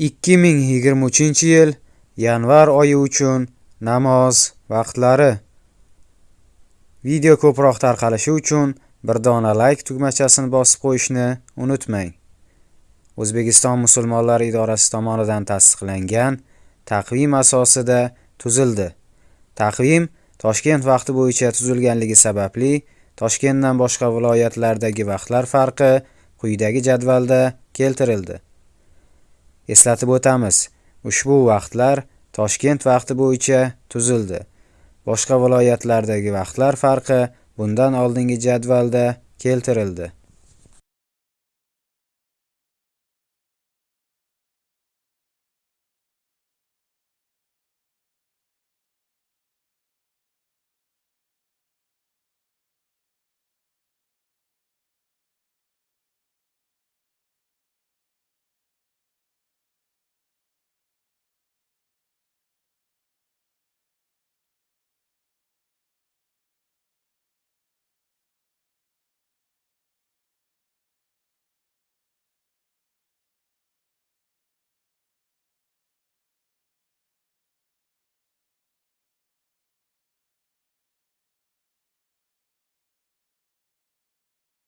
2023-yil yanvar oyi uchun namoz vaqtlari. Video ko'proq tarqalishi uchun bir dona like tugmachasini bosib qo'yishni unutmang. O'zbekiston musulmonlari idorasi tomonidan tasdiqlangan taqvim asosida tuzildi. Taqvim Toshkent vaqti bo'yicha tuzilganligi sababli Toshkentdan boshqa viloyatlardagi vaqtlar farqi quyidagi jadvalda keltirildi. Eslatib o'tamiz, ushbu vaqtlar Toshkent vaqti bo'yicha tuzildi. Boshqa viloyatlardagi vaqtlar farqi bundan oldingi jadvalda keltirildi.